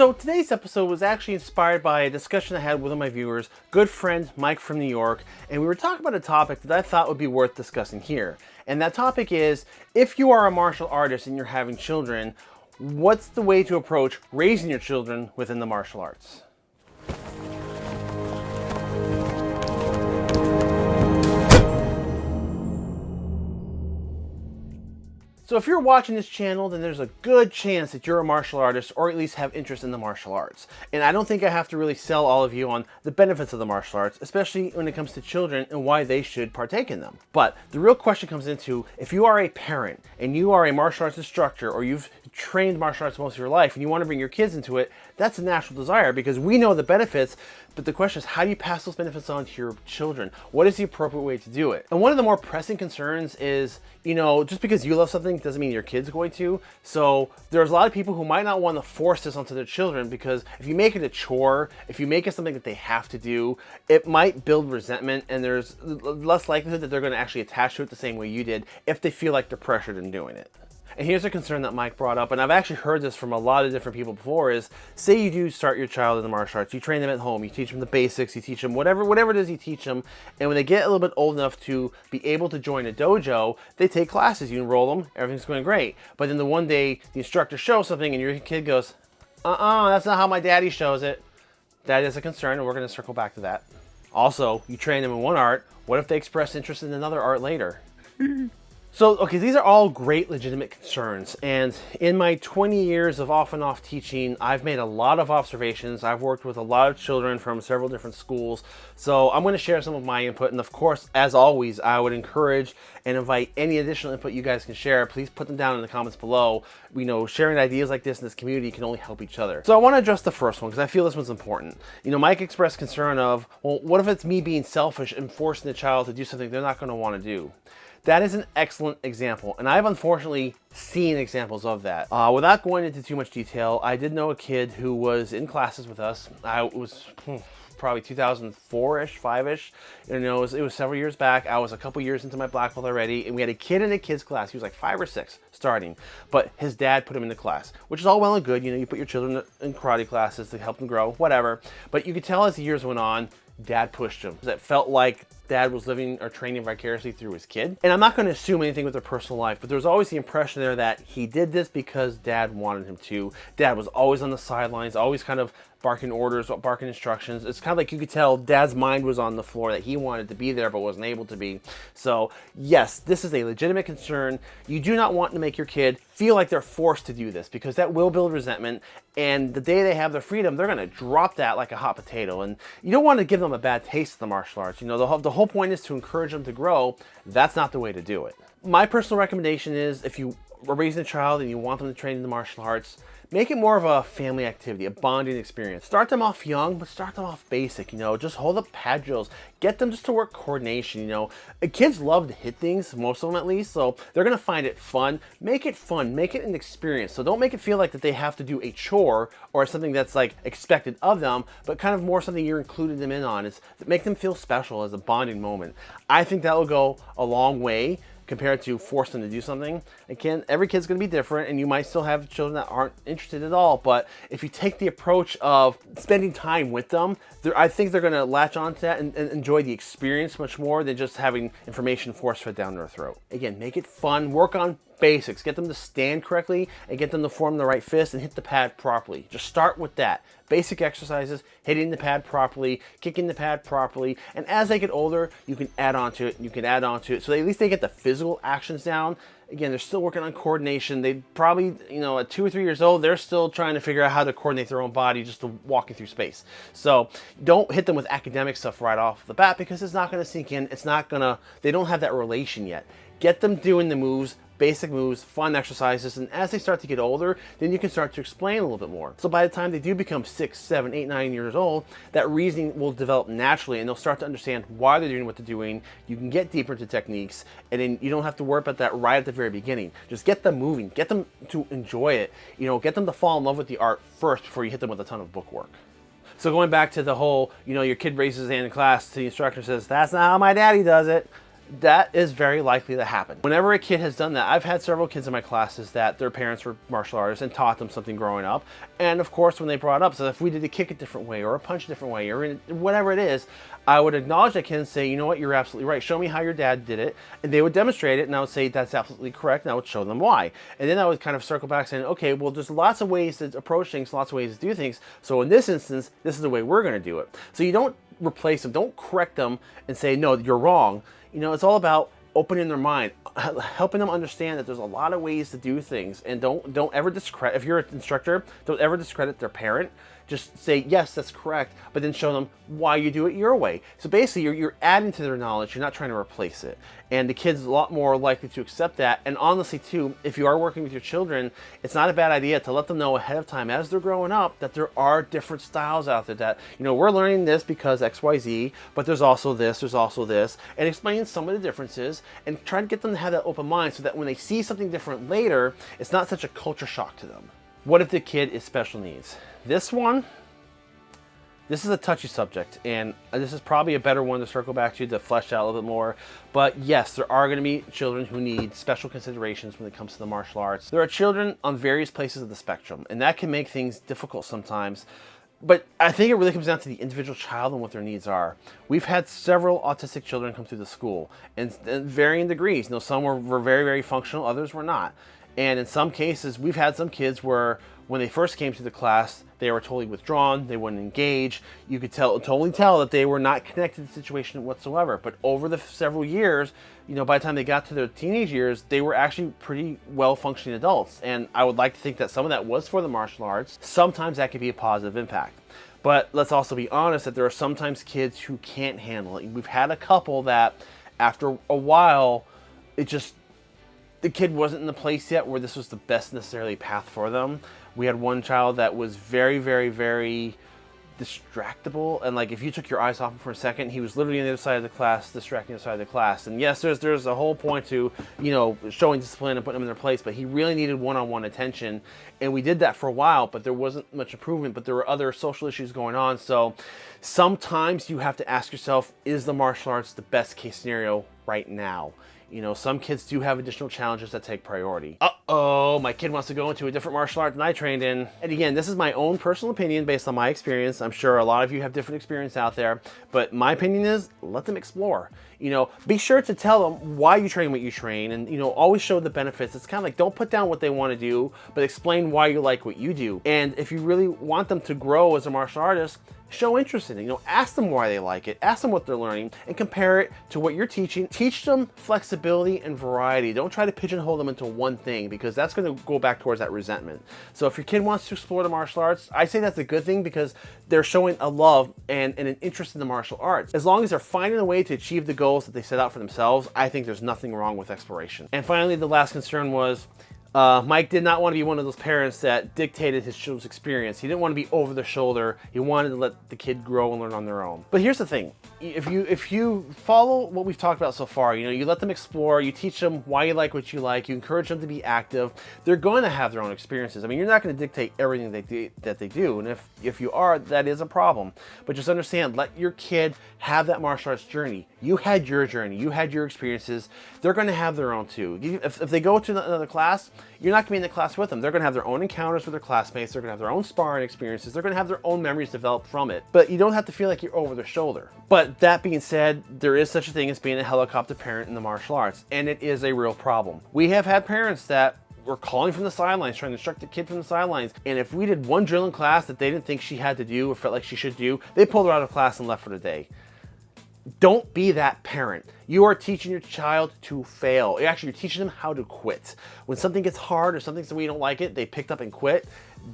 So today's episode was actually inspired by a discussion I had with one of my viewers, good friend Mike from New York, and we were talking about a topic that I thought would be worth discussing here. And that topic is, if you are a martial artist and you're having children, what's the way to approach raising your children within the martial arts? So if you're watching this channel, then there's a good chance that you're a martial artist or at least have interest in the martial arts. And I don't think I have to really sell all of you on the benefits of the martial arts, especially when it comes to children and why they should partake in them. But the real question comes into if you are a parent and you are a martial arts instructor or you've trained martial arts most of your life and you want to bring your kids into it, that's a natural desire because we know the benefits, but the question is how do you pass those benefits on to your children? What is the appropriate way to do it? And one of the more pressing concerns is, you know, just because you love something doesn't mean your kid's going to. So there's a lot of people who might not want to force this onto their children because if you make it a chore, if you make it something that they have to do, it might build resentment and there's less likelihood that they're going to actually attach to it the same way you did if they feel like they're pressured in doing it. And here's a concern that Mike brought up, and I've actually heard this from a lot of different people before, is say you do start your child in the martial arts, you train them at home, you teach them the basics, you teach them whatever, whatever it is you teach them, and when they get a little bit old enough to be able to join a dojo, they take classes, you enroll them, everything's going great. But then the one day the instructor shows something and your kid goes, uh-uh, that's not how my daddy shows it. That is a concern, and we're going to circle back to that. Also, you train them in one art, what if they express interest in another art later? So, okay, these are all great legitimate concerns. And in my 20 years of off and off teaching, I've made a lot of observations. I've worked with a lot of children from several different schools. So I'm going to share some of my input. And of course, as always, I would encourage and invite any additional input you guys can share. Please put them down in the comments below. We know sharing ideas like this in this community can only help each other. So I want to address the first one because I feel this one's important. You know, Mike expressed concern of, well, what if it's me being selfish and forcing the child to do something they're not going to want to do? That is an excellent example, and I've unfortunately seen examples of that. Uh, without going into too much detail, I did know a kid who was in classes with us. I was hmm, probably 2004-ish, 5-ish. You know, it was, it was, several years back. I was a couple years into my black belt already, and we had a kid in a kid's class. He was like five or six starting, but his dad put him in the class, which is all well and good. You know, you put your children in karate classes to help them grow, whatever. But you could tell as the years went on, dad pushed him. It felt like dad was living or training vicariously through his kid. And I'm not going to assume anything with their personal life, but there's always the impression there that he did this because dad wanted him to. Dad was always on the sidelines, always kind of barking orders, barking instructions. It's kind of like you could tell dad's mind was on the floor that he wanted to be there but wasn't able to be. So yes, this is a legitimate concern. You do not want to make your kid feel like they're forced to do this because that will build resentment and the day they have their freedom, they're going to drop that like a hot potato. And you don't want to give them a bad taste of the martial arts. You know, the whole, the whole point is to encourage them to grow. That's not the way to do it. My personal recommendation is if you are raising a child and you want them to train in the martial arts, make it more of a family activity, a bonding experience. Start them off young, but start them off basic, you know, just hold up pad drills. Get them just to work coordination, you know. Kids love to hit things, most of them at least, so they're gonna find it fun. Make it fun, make it an experience. So don't make it feel like that they have to do a chore or something that's like expected of them, but kind of more something you're including them in on. It's make them feel special as a bonding moment. I think that will go a long way compared to force them to do something. Again, every kid's gonna be different and you might still have children that aren't interested at all, but if you take the approach of spending time with them, I think they're gonna latch onto that and, and, enjoy the experience much more than just having information force fed down their throat. Again, make it fun, work on basics. Get them to stand correctly and get them to form the right fist and hit the pad properly. Just start with that. Basic exercises, hitting the pad properly, kicking the pad properly, and as they get older, you can add on to it, you can add on to it, so at least they get the physical actions down. Again, they're still working on coordination. They probably, you know, at two or three years old, they're still trying to figure out how to coordinate their own body just to walking through space. So don't hit them with academic stuff right off the bat because it's not going to sink in. It's not going to, they don't have that relation yet. Get them doing the moves basic moves, fun exercises, and as they start to get older, then you can start to explain a little bit more. So by the time they do become six, seven, eight, nine years old, that reasoning will develop naturally and they'll start to understand why they're doing what they're doing. You can get deeper into techniques and then you don't have to worry about that right at the very beginning. Just get them moving, get them to enjoy it, you know, get them to fall in love with the art first before you hit them with a ton of book work. So going back to the whole, you know, your kid raises hand in class the instructor says, that's not how my daddy does it that is very likely to happen. Whenever a kid has done that, I've had several kids in my classes that their parents were martial artists and taught them something growing up. And of course, when they brought up, so if we did a kick a different way or a punch a different way or whatever it is, I would acknowledge that kid and say, you know what, you're absolutely right. Show me how your dad did it. And they would demonstrate it and I would say, that's absolutely correct. And I would show them why. And then I would kind of circle back saying, okay, well, there's lots of ways to approach things, lots of ways to do things. So in this instance, this is the way we're going to do it. So you don't replace them, don't correct them and say, no, you're wrong. You know, it's all about opening their mind, helping them understand that there's a lot of ways to do things, and don't don't ever discredit. If you're an instructor, don't ever discredit their parent just say, yes, that's correct, but then show them why you do it your way. So basically, you're, you're adding to their knowledge, you're not trying to replace it. And the kid's a lot more likely to accept that. And honestly, too, if you are working with your children, it's not a bad idea to let them know ahead of time as they're growing up that there are different styles out there that, you know, we're learning this because XYZ, but there's also this, there's also this, and explain some of the differences and try to get them to have that open mind so that when they see something different later, it's not such a culture shock to them. What if the kid is special needs? This one, this is a touchy subject, and this is probably a better one to circle back to to flesh out a little bit more. But yes, there are going to be children who need special considerations when it comes to the martial arts. There are children on various places of the spectrum, and that can make things difficult sometimes. But I think it really comes down to the individual child and what their needs are. We've had several autistic children come through the school, and, and varying degrees. You know, some were, were very, very functional, others were not. And in some cases, we've had some kids where when they first came to the class, they were totally withdrawn, they wouldn't engage. You could tell, totally tell that they were not connected to the situation whatsoever. But over the several years, you know, by the time they got to their teenage years, they were actually pretty well functioning adults. And I would like to think that some of that was for the martial arts. Sometimes that could be a positive impact. But let's also be honest that there are sometimes kids who can't handle it. We've had a couple that after a while, it just the kid wasn't in the place yet where this was the best necessarily path for them. We had one child that was very, very, very distractible and like if you took your eyes off him for a second he was literally on the other side of the class distracting the side of the class. And yes there's there's a whole point to you know showing discipline and putting them in their place but he really needed one-on-one -on -one attention and we did that for a while but there wasn't much improvement but there were other social issues going on. So sometimes you have to ask yourself is the martial arts the best case scenario right now you know, some kids do have additional challenges that take priority. Uh-oh, my kid wants to go into a different martial art than I trained in. And again, this is my own personal opinion based on my experience. I'm sure a lot of you have different experience out there, but my opinion is let them explore. You know, be sure to tell them why you train what you train and, you know, always show the benefits. It's kind of like don't put down what they want to do, but explain why you like what you do. And if you really want them to grow as a martial artist, show interest in it. You know, ask them why they like it, ask them what they're learning, and compare it to what you're teaching. Teach them flexibility and variety. Don't try to pigeonhole them into one thing because that's going to go back towards that resentment. So if your kid wants to explore the martial arts, I say that's a good thing because they're showing a love and, and an interest in the martial arts. As long as they're finding a way to achieve the goals that they set out for themselves, I think there's nothing wrong with exploration. And finally, the last concern was uh, Mike did not want to be one of those parents that dictated his children's experience. He didn't want to be over the shoulder. He wanted to let the kid grow and learn on their own. But here's the thing. If you if you follow what we've talked about so far, you know, you let them explore, you teach them why you like what you like, you encourage them to be active, they're going to have their own experiences. I mean, you're not going to dictate everything they do, that they do. And if, if you are, that is a problem. But just understand, let your kid have that martial arts journey. You had your journey. You had your experiences. They're going to have their own too. If, if they go to another class, you're not to be in the class with them. They're going to have their own encounters with their classmates. They're going to have their own sparring experiences. They're going to have their own memories developed from it. But you don't have to feel like you're over their shoulder. But that being said, there is such a thing as being a helicopter parent in the martial arts, and it is a real problem. We have had parents that were calling from the sidelines, trying to instruct the kid from the sidelines. And if we did one drill in class that they didn't think she had to do or felt like she should do, they pulled her out of class and left for the day. Don't be that parent. You are teaching your child to fail. Actually, you're teaching them how to quit. When something gets hard or something's the way you don't like it, they picked up and quit.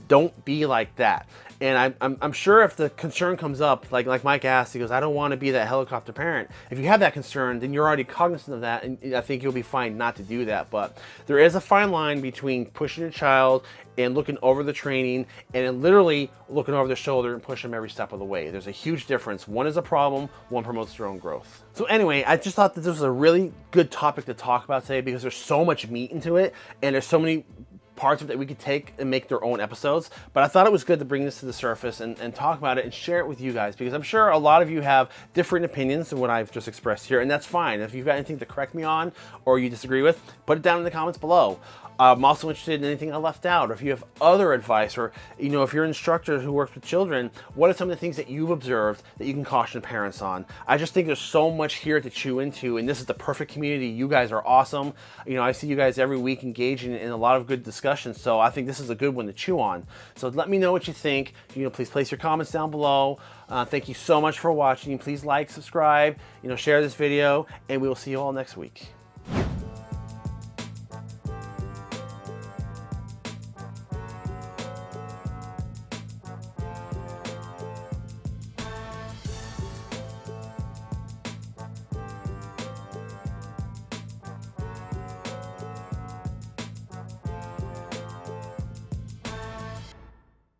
Don't be like that. And I'm, I'm, I'm, sure if the concern comes up, like, like Mike asked, he goes, I don't want to be that helicopter parent. If you have that concern, then you're already cognizant of that, and I think you'll be fine not to do that. But there is a fine line between pushing your child and looking over the training and literally looking over the shoulder and pushing them every step of the way. There's a huge difference. One is a problem, one promotes their own growth. So anyway, I just thought that this was a really good topic to talk about today because there's so much meat into it and there's so many parts of it that we could take and make their own episodes. But I thought it was good to bring this to the surface and, and talk about it and share it with you guys because I'm sure a lot of you have different opinions than what I've just expressed here, and that's fine. If you've got anything to correct me on or you disagree with, put it down in the comments below. I'm also interested in anything I left out, or if you have other advice, or you know, if you're an instructor who works with children, what are some of the things that you've observed that you can caution parents on? I just think there's so much here to chew into, and this is the perfect community. You guys are awesome. You know, I see you guys every week engaging in a lot of good discussions, so I think this is a good one to chew on. So let me know what you think. You know, please place your comments down below. Uh, thank you so much for watching. Please like, subscribe, you know, share this video, and we will see you all next week.